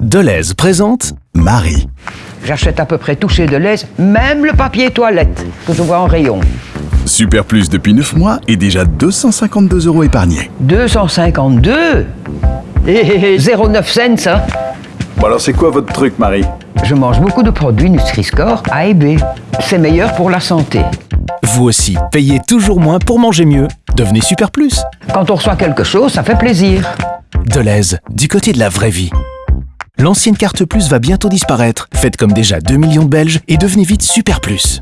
Deleuze présente Marie. J'achète à peu près tout chez Deleuze, même le papier toilette que je vois en rayon. Super Plus depuis 9 mois et déjà 252 euros épargnés. 252 Et 0,9 cents, hein Bon alors c'est quoi votre truc Marie? Je mange beaucoup de produits Nutri-Score A et B. C'est meilleur pour la santé. Vous aussi, payez toujours moins pour manger mieux. Devenez Super Plus. Quand on reçoit quelque chose, ça fait plaisir. Deleuze, du côté de la vraie vie. L'ancienne carte Plus va bientôt disparaître. Faites comme déjà 2 millions de Belges et devenez vite Super Plus.